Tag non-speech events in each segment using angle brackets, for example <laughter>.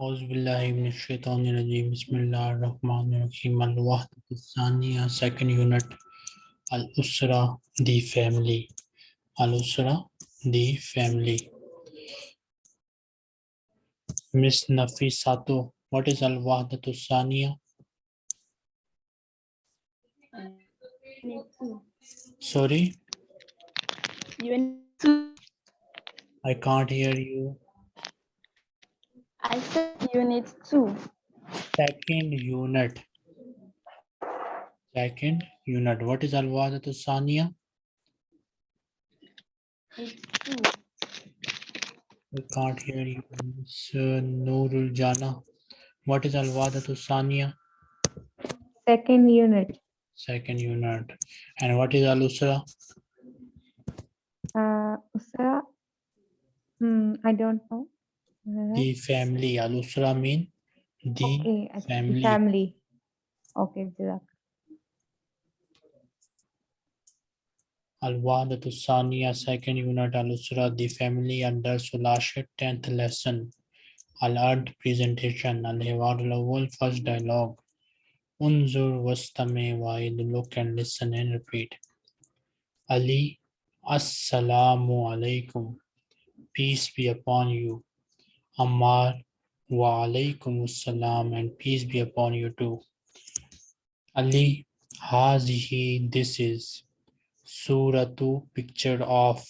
Bismillahirrahmanirrahim. Second unit Al Usra, the family. Al Usra, the family. Miss Nafi Sato. what is Al Wahdatu Saniya? Sorry? I can't hear you. I said unit two. Second unit. Second unit. What is Alwada to Sanya? We can't hear you, Sir, Noorul Jana. What is Alwada to Sanya? Second unit. Second unit. And what is Al-Usra? Uh, Usra? Hmm, I don't know. The family al-usra mean the okay family. family. Okay Jazak. al-wahdatu thaniya second unit al-usra the family under sulashit 10th lesson. Al-ard presentation al-hiwar al-awwal first dialogue. Unzur wastame wa'id look and listen and repeat. Ali assalamu alaikum. Peace be upon you ammar wa alaikum assalam and peace be upon you too. Ali hazihi this is suratu picture of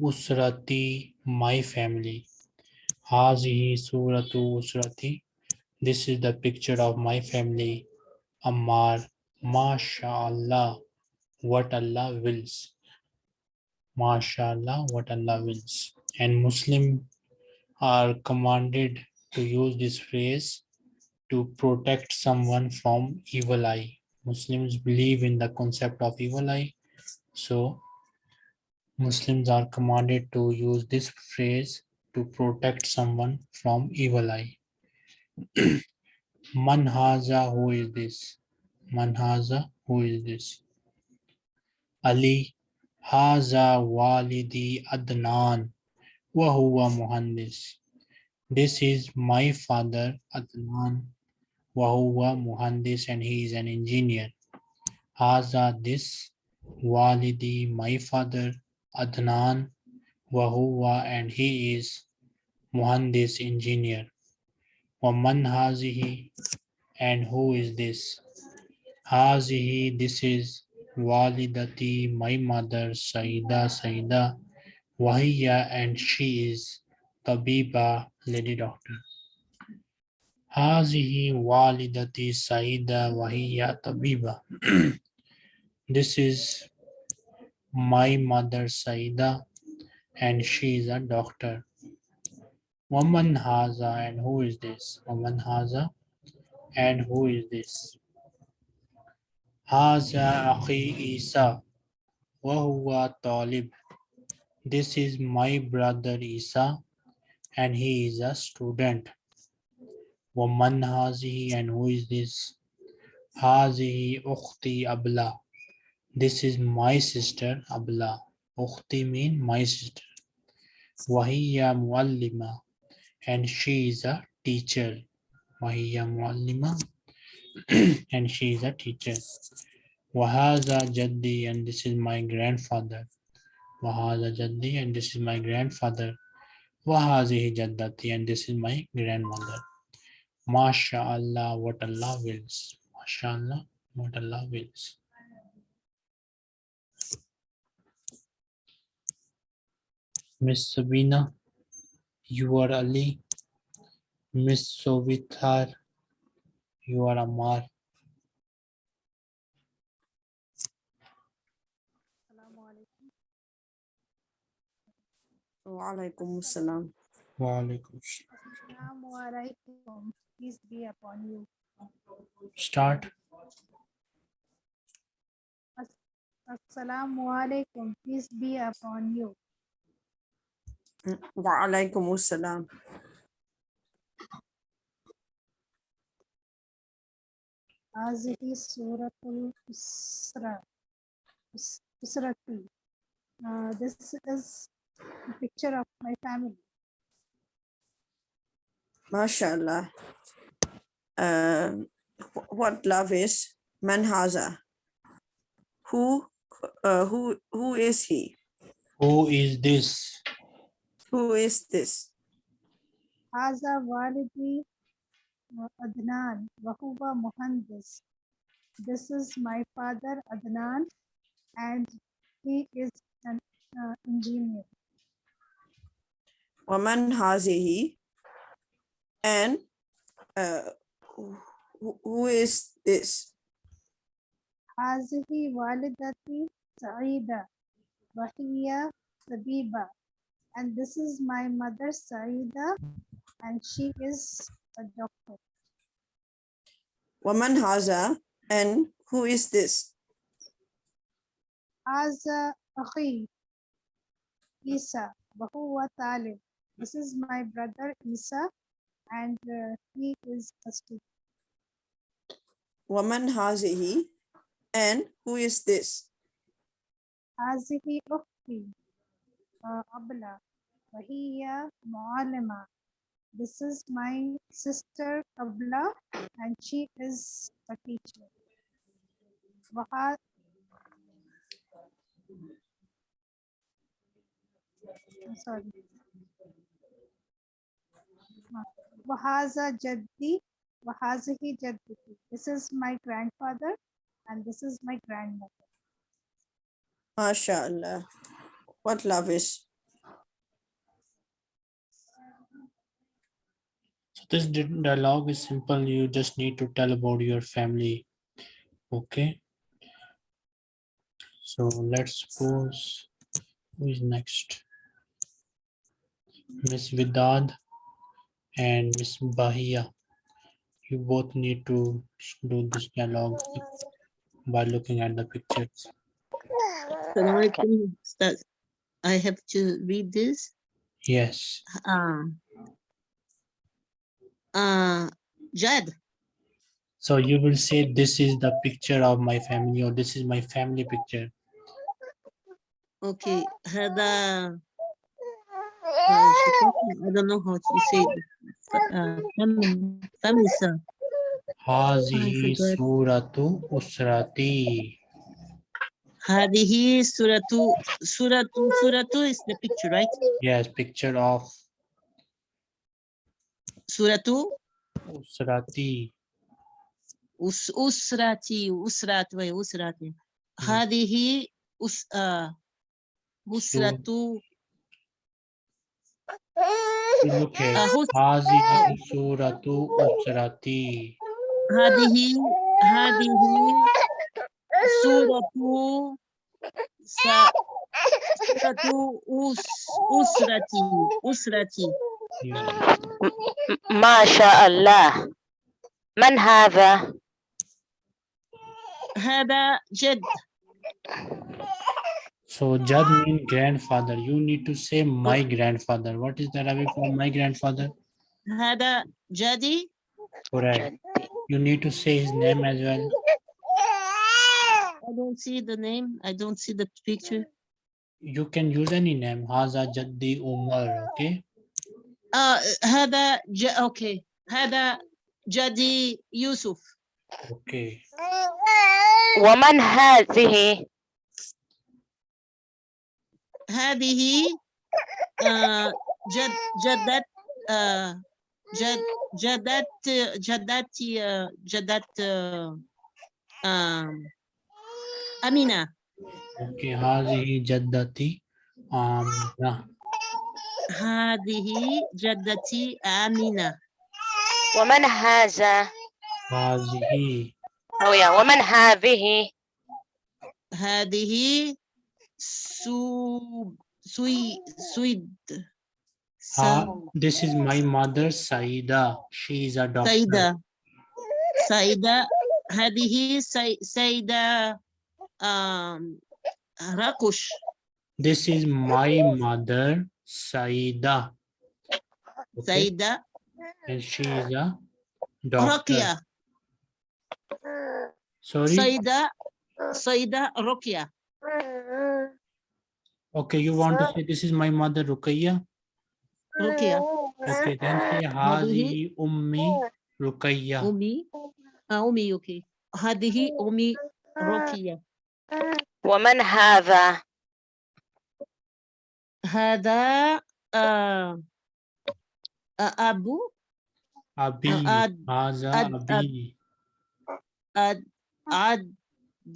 usrati my family. Hazihi suratu usrati this is the picture of my family. Ammar mashallah what allah wills. Mashallah what allah wills. And muslim are commanded to use this phrase to protect someone from evil eye muslims believe in the concept of evil eye so Muslims are commanded to use this phrase to protect someone from evil eye. <clears throat> Manhaza, who is this? Manhaza, who is this? Ali, Haza Walidi Adnan, huwa Muhandis. This is my father Adnan, huwa Muhandis, and he is an engineer. Haza, this Walidi, my father, Adnan, Wahuwa, and he is Muhandis engineer. Waman Hazihi, and who is this? Hazihi, this is Walidati, my mother, Saida, Saida, Wahiya, and she is Tabiba, lady doctor. Hazihi Walidati, Saida, Wahiya, Tabiba. <clears throat> This is my mother Saida and she is a doctor. Woman Haza and who is this? Woman Haza and who is this? Haza Akhi Isa wa huwa talib. This is my brother Isa and he is a student. Woman Hazihi and who is this? Hazihi Ukhti Abla. This is my sister Abla. Ukhti mean my sister. Wahiya Muallima and she is a teacher. Wahiya Muallima <clears throat> and she is a teacher. Wahaza Jaddi and this is my grandfather. Wahaza Jaddi and this is my grandfather. Wahazihi Jaddati and this is my grandmother. Masha Allah, what Allah wills. Masha Allah, what Allah wills. Miss Sabina, you are Ali. Miss Sovitar, you are Amar. Walaikum assalam. Walaikum salam. Assalamu alaikum. Peace be upon you. Start. Assalamu alaikum. Peace be upon you. Walaikum assalam. Hazihi Suratul Isra. Is- Israti. Uh, this is a picture of my family. MashaAllah. Uh, what love is? Manhaza. Who, uh, who, who is he? Who is this? Who is this? Haza Walidi Adnan Wahuwa Muhandis. This is my father Adnan and he is an uh, engineer. Waman hazihi. And uh, who, who is this? هذه والدتي سعيدة وهي طبيبة. And this is my mother Saida and she is a doctor. Waman haza. And who is this? هذا أخي Isa وهو طالب. this is my brother Isa, and uh, he is a student. Waman hazihi, and who is this? Hazihi oh, ukhti, abla, wahiya mu'alima. This is my sister Abla, and she is a teacher. I'm sorry. Wahaza Jaddi, Wahazihi Jaddi. This is my grandfather and this is my grandmother. MashaAllah. What love is. So this dialogue is simple. You just need to tell about your family. Okay. So let's suppose who is next? Miss Vidad and Ms. Bahia. You both need to do this dialogue by looking at the pictures. So I. I have to read this? Yes. Uh, uh, Jed. So you will say, this is the picture of my family or this is my family picture. Okay. Hada I don't know how to say it. Uh, Famisa. Hazihi suratu usrati. Hadihi suratu, suratu, suratu is the picture, right? Yes, picture of. Suratu? Usrati. Us, usrati, usrati, wait, usrati. Hmm. Hadihi us, uh, usratu. Look هذه سورة أسرتي. هذه هذه سورة صورة أسرتي أسرتي. ما شاء الله. من هذا؟ هذا جد. So Jad means grandfather. You need to say my grandfather. What is the Arabic for my grandfather? Hada Jadi. Correct. You need to say his name as well. I don't see the name. I don't see the picture. You can use any name. Haza Jaddi Umar. Okay. Uh, Hada. Okay. Hada Jadi Yusuf. Okay. Woman has. هذه آه جد جدت آه جد جدت جدتي جدت آه، آم، أمينة Okay. هذه جدتي آمنة. هذه جدتي آمنة ومن هذا هذه أو يا ومن هذه هذه سو سوي سويد Ha, سا- this is my mother Saida. She is a doctor. سيدة سيدة هذه سي- سيدة آم، راكوش This is my mother Saida. Okay. سيدة And she is a doctor. رقية Sorry. سيدة سيدة رقية Okay, you want to say this is my mother Rukaiya? رقية Okay, then say Hazihi Ummi Rukayya. أمي آه أمي أوكي هذه أمي رقية ومن هذا هذا آه آه، أبو Abi. Ad- Haza Ad- Ad- Abi. أد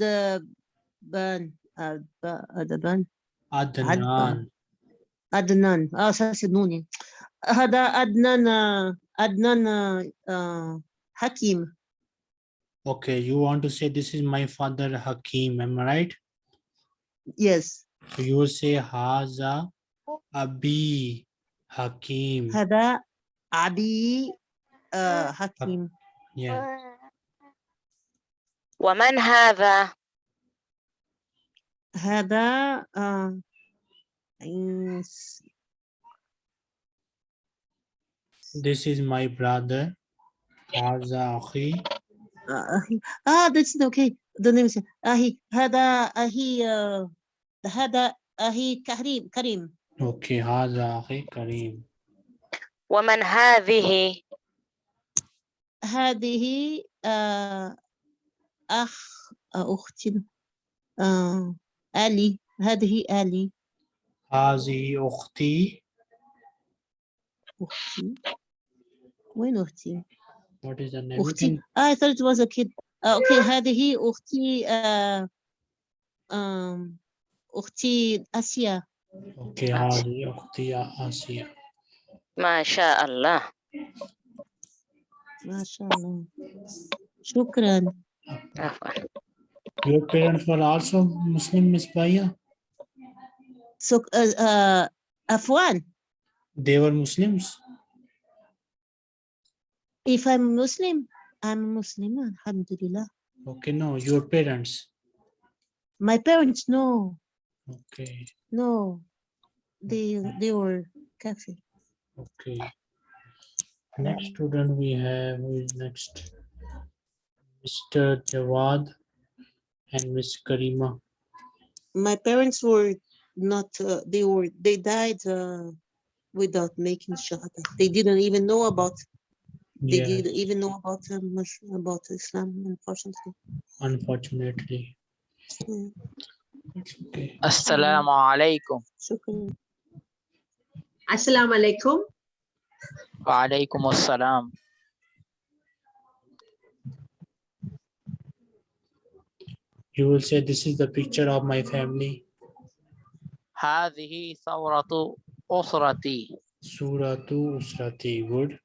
أدبان أدب- أدبان Adnan. أدنان آه أساس نوني هذا أدنان آه، أدنان آه، آه، حكيم Okay, you want to say this is my father Hakim, am I right? yes So you will say Haza Abi Hakim. هذا أبي آه، حكيم Yeah. ومن هذا هذا آه، This is my brother. Haza Akhi. آه، أخي آه that's okay. The name is أخي هذا أخي آه، هذا أخي كريم كريم. Okay, Haza Akhi Kareem. ومن هذه؟ هذه آه، أخ آه، أختي. آه، آلي هذه آلي. Hazi Ukhti. أختي. وين أختي؟ What is the name? أختي. Can- I thought it was a kid. آه، أوكي هذه أختي آه، آم، أختي آسيا. Okay, Hazi Ukhti Asiya. ما شاء الله. ما شاء الله. شكرا. عفوا. Your parents were also Muslim, Miss Baya? So, uh, uh, Afwan. They were Muslims? If I'm Muslim, I'm Muslim, alhamdulillah. Okay, no, your parents. My parents, no. Okay. No, they they were kafir. Okay. Next student we have is next Mr. Jawad and Miss Karima. my parents were not uh, they were they died uh, without making shahada they didn't even know about they Yeah, didn't even know about um, Mus- about islam unfortunately unfortunately. It's okay. Assalamu alaikum. shukran. Assalamu alaikum. Wa alaikum assalam. You will say, this is the picture of my family. هذه ثورة أسرتي. Suratu Usrati. Good.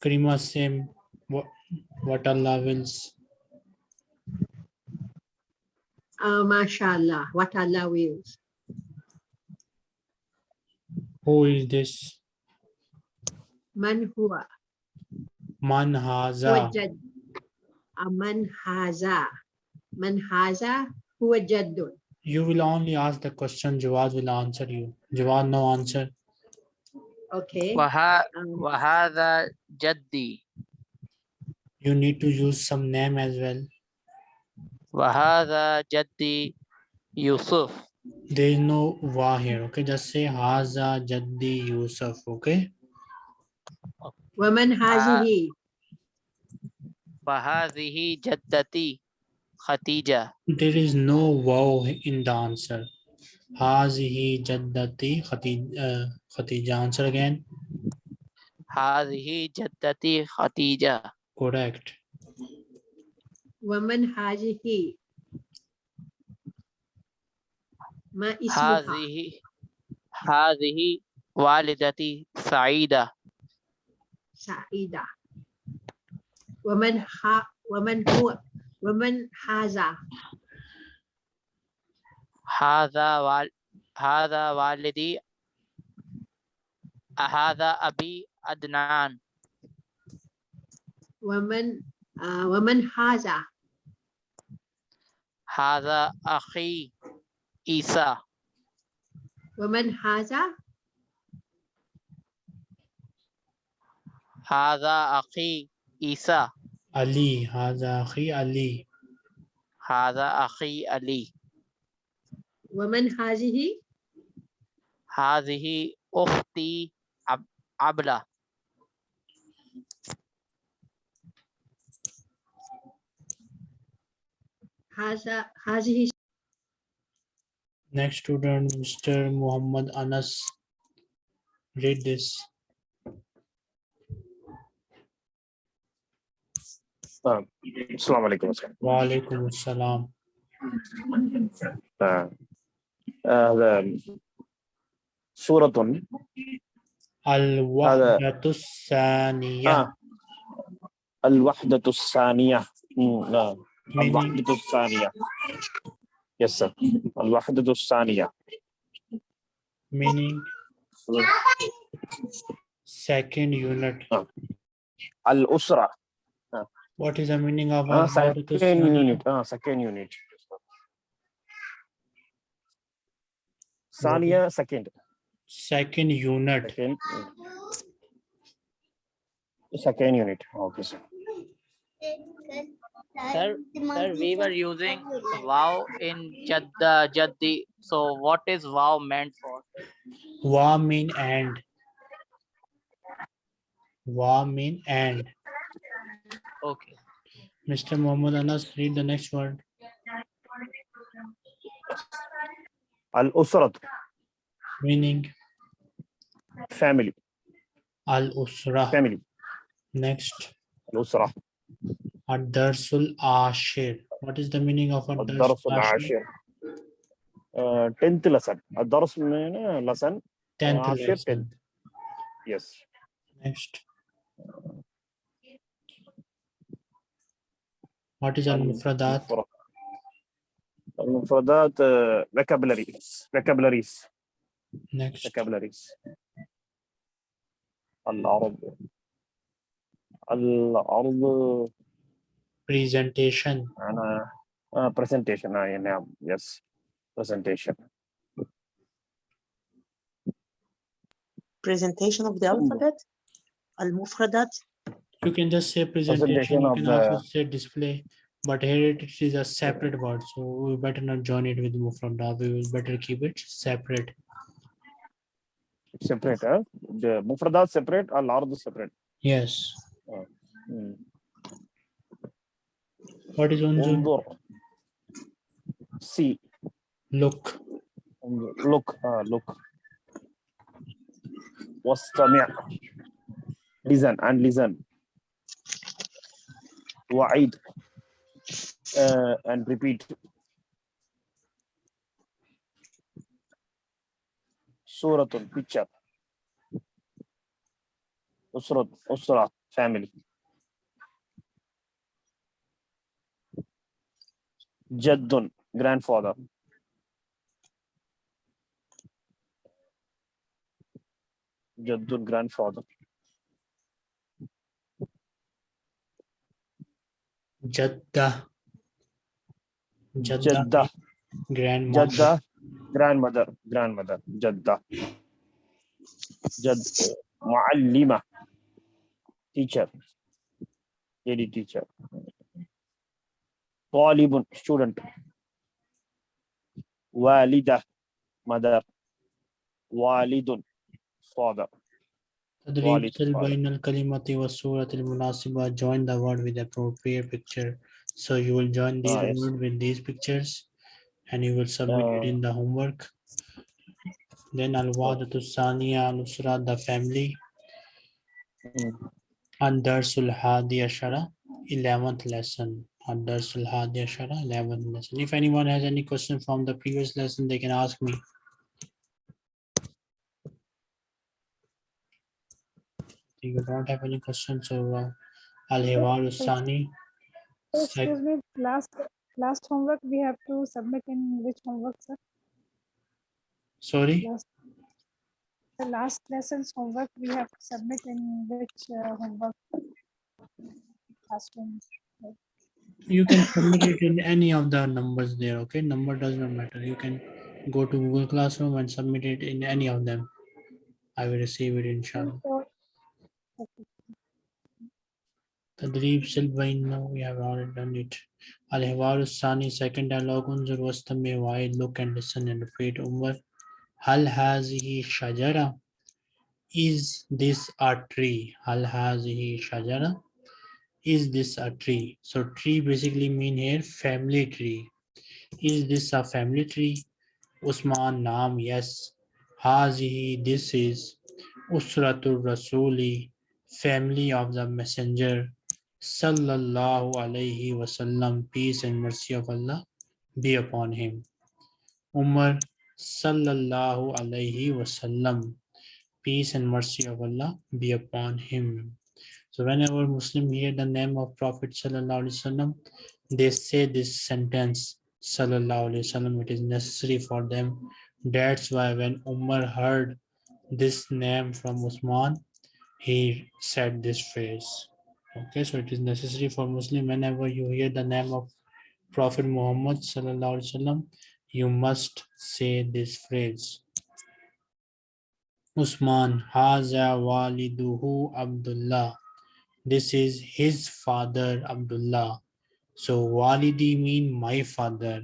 Karima, same. What, what Allah wills. Uh, mashallah, what Allah wills. Who is this? Man huwa, Man huwa haza. manhaza manhaza Man haza. You will only ask the question, Jawad will answer you. Jawad, no answer. Okay. Waha, um, wahada jaddi. You need to use some name as well. Wahada jaddi Yusuf. There is no wa here, okay? Just say haza jaddi Yusuf, okay? Waman hazihi. Fahadihi jaddati Khatija. There is no wow in the answer. Hazihi jaddati Khatija. Answer again. Hazihi jaddati Khatija. Correct. Woman hazihi. Ma ismuha. Hazihi. Hazihi walidati Saida. Saida. ومن ح ومن هو ومن هذا؟ هذا وال هذا والدي هذا أبي أدنان ومن آه ومن هذا؟ هذا أخي إيسا ومن هذا؟ هذا أخي إيسا Ali. Haza Akhi Ali. هذا أخي علي Waman hazihi. هذه أختي عب عبلة هذا هذه Next student, Mr. Muhammad Anas. Read this. طيب. السلام عليكم وعليكم السلام. طيب. هذا سورة الوحدة الثانية. آه. الوحدة الثانية. الوحدة الثانية. يس الوحدة الثانية. Meaning second unit. آه. الأسرة. What is the meaning of uh, second unit? Uh, second unit. Sania second. Second unit. Second, second unit. Okay, sir. Sir, sir, we were using wow in Jadda, Jaddi. So what is wow meant for? Wow mean and. Wow mean and. Okay. Mr. Muhammad Anas, read the next word. Al-Usrat. Meaning? Family. Al-Usra. Family. Next. Al-Usra. Ad-Darsul Ashir. What is the meaning of Ad-Darsul Ashir? Uh, 10th lesson. Ad-Darsul uh, lesson. 10th lesson. 10th. Yes. Next. What is al-mufradat? Al-mufradat, uh, vocabularies. Vocabularies. Next. Vocabularies. Al-arab. Al-arab. Presentation. Uh, uh, presentation, ah, I am. Yes. Presentation. Presentation of the alphabet? Al-mufradat? You can just say presentation. Presentation You of can the- also say display. But here it is a separate word. So we better not join it with mufradat. We will better keep it separate. separate huh? the مفردات separate العرض separate Yes. مم. What is unzur? انظر see Look. انظر. look uh, look واستمع listen and listen wa'id uh, and repeat. Suratun, picture. Usrat, usra, family. Jaddun, grandfather. Jaddun, grandfather. Jadda. Jadda. Jadda. Grandmother. Jadda. Grandmother. Grandmother. Jadda. Jad. Muallima. Teacher. Lady teacher. Talibun. Student. Walida. Mother. Walidun. Father. Tadreeb Silbain kalimati was Surat munasiba. Join the word with appropriate picture. So you will join these nice. word with these pictures and you will submit uh, it in the homework. Then Al-Wadatu Saniya Nusra, the family. Hmm. And Darsul Hadi Ashara, 11th lesson. And Darsul Hadi Ashara, 11th lesson. If anyone has any question from the previous lesson, they can ask me. If you don't have any questions, so uh, al-hiwar sani. Excuse me, last, last homework we have to submit in which homework, sir? Sorry, Last, the last lesson's homework we have to submit in which uh, homework? Classroom. you can submit it in any of the numbers there, okay? Number does not matter. You can go to Google Classroom and submit it in any of them. I will receive it inshallah. So, okay. Tadrib silvain no, we have already done it. Al Hiwar Sani, second dialogue, on Wastam Wai, look and listen and repeat. Umar, Hal Hazihi Shajara, is this a tree? Hal Hazihi Shajara, is this a tree? So, tree basically mean here family tree. Is this a family tree? Usman Nam, yes. Hazihi, this is Usratul Rasuli, family of the messenger. Sallallahu alayhi wasallam, peace and mercy of Allah be upon him. Umar Sallallahu alayhi wasallam, peace and mercy of Allah be upon him. So whenever Muslim hear the name of Prophet Sallallahu Alaihi Wasallam, they say this sentence, Sallallahu Alaihi Wasallam, it is necessary for them. That's why when Umar heard this name from Usman, he said this phrase. Okay, so it is necessary for Muslim whenever you hear the name of Prophet Muhammad Sallallahu Alaihi Wasallam, you must say this phrase. Usman, Haza waliduhu Abdullah. This is his father Abdullah. So walidi mean my father.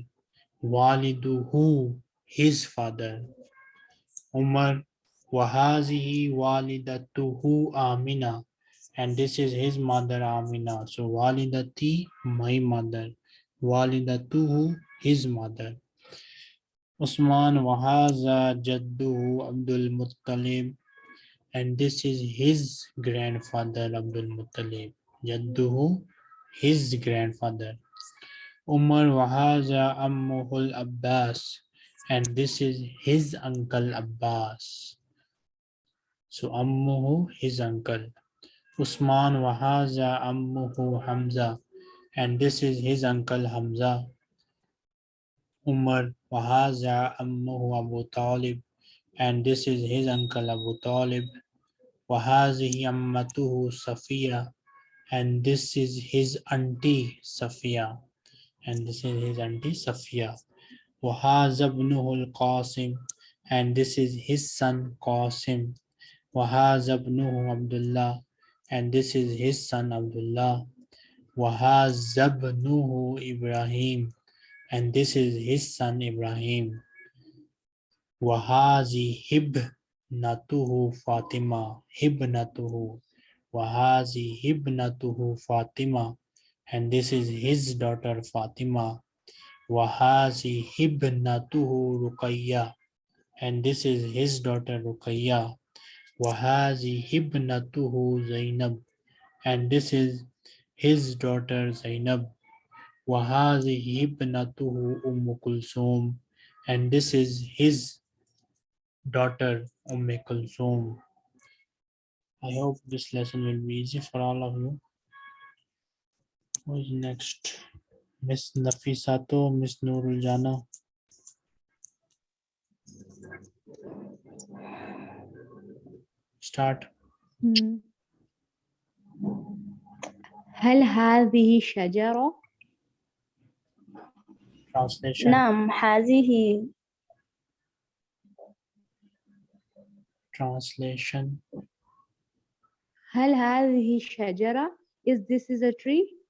Waliduhu, his father. Umar, wahazihi walidatuhu Amina. And this is his mother Amina. So walidati, my mother. Walidatuhu, his mother. Usman wahaza jadduhu Abdul Muttalib and this is his grandfather Abdul Muttalib. Jadduhu, his grandfather. Umar wahaza ammuhul Abbas and this is his uncle Abbas. So ammuhu, his uncle. Usman wahaza ammuhu Hamza and this is his uncle Hamza. Umar wahaza ammuhu Abu Talib and this is his uncle Abu Talib. Wahazihi ammatuhu Safiya and this is his auntie Safiya and this is his auntie Safiya. Wahazabnuhu al-Qasim and this is his son Qasim. Wahazabnuhu Abdullah and this is his son Abdullah. Wahazabnuhu Ibrahim and this is his son Ibrahim. Wahazi hibnatuhu Fatima, hibnatuhu, wahazi hibnatuhu Fatima, and this is his daughter Fatima. Wahazi hibnatuhu Ruqayya, and this is his daughter Ruqayya. Wahazi hibnatuhu Zainab, and this is his daughter Zainab. Wahazi hibnatuhu Umm Kulsum, and this is his daughter Umm Kulsum. I hope this lesson will be easy for all of you. Who is next? Miss Nafisato, Miss Nurul Jana. Start. Hmm. هل هذه شجرة؟ Translation. نعم هذه Translation. هل هذه شجرة؟ Is this is a tree?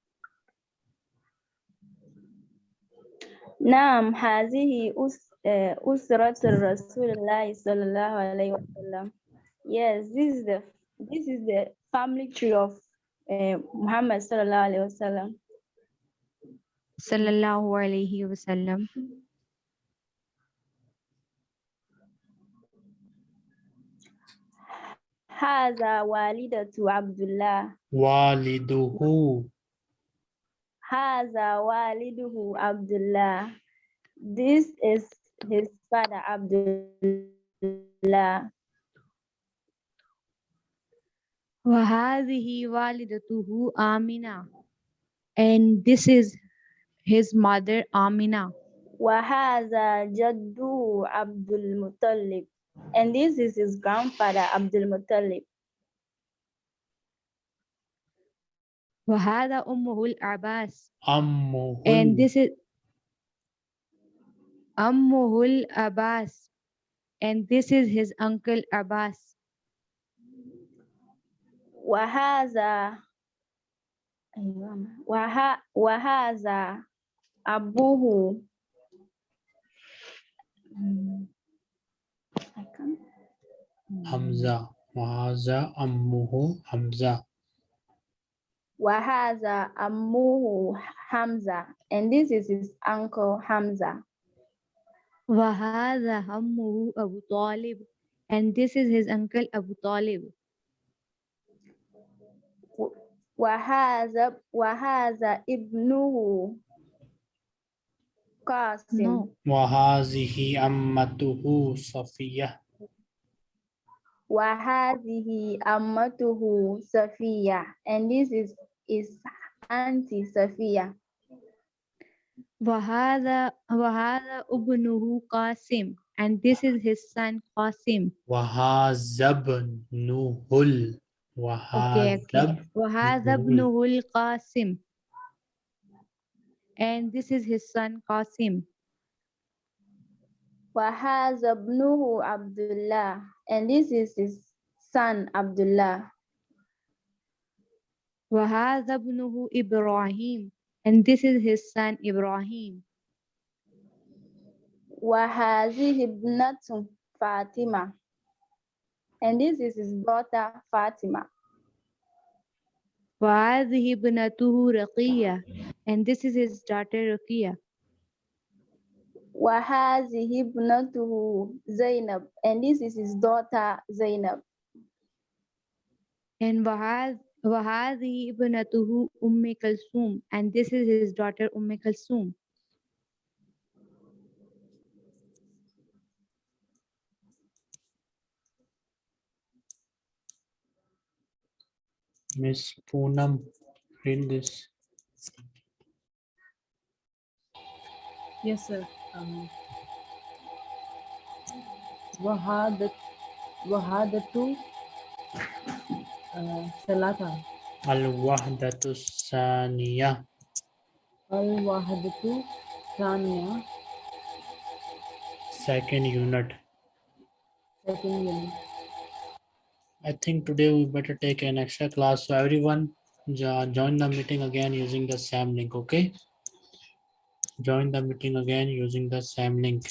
نعم هذه أس آه، أسرة رسول الله صلى الله عليه وسلم Yes, this is the this is the family tree of uh, Muhammad sallallahu alaihi wasallam. Sallallahu alaihi wasallam. Haza walidatu Abdullah. Waliduhu. Haza waliduhu Abdullah. This is his father Abdullah. وهذه والدته آمنة. And this is his mother Amina. وهذا جده عبد المطلب and this is his grandfather Abdul Muttalib وهذا أمه العباس. Ammuhul. And this is أمه العباس. And this is his uncle Abbas. وهذا أيوة وه... وهذا أبوه Mm. I can't- Hamza. وهذا أمه حمزة وهذا أمه Hamza. And this is his uncle Hamza. وهذا عمه أبو طالب and this is his uncle Abu Talib. Wahaza Wahaza ibnuhu Qasim. Wahazihi ammatuhu Safiya. Wahazihi ammatuhu Safiya. And this is is auntie Safiya. Wahada Wahada Ubnuhu Qasim. And this is his son Qasim. Wahazabnuhul Okay, وهذا okay. وهذا ابنه القاسم and this is his son Qasim. وهذا ابنه Abdullah. And this is his son Abdullah. وهذا ابنه إبراهيم and this is his son Ibrahim. وهذه ابنة Fatima. And this is his daughter Fatima. وهذه ابنته رقية and this is his daughter Ruqiyya. وهذه ابنته Zainab. And this is his daughter Zainab. And وهذ- وهذه ابنته أم كلثوم and this is his daughter Umm Kulthum. Miss Poonam, read this. Yes, sir. Um, Wahadat, Wahadatu uh, Salata. Al-Wahdatu Saniya. Al-Wahdatu Saniya. Second unit. Second unit. I think today we better take an extra class. So everyone jo- join the meeting again using the same link okay? Join the meeting again using the same link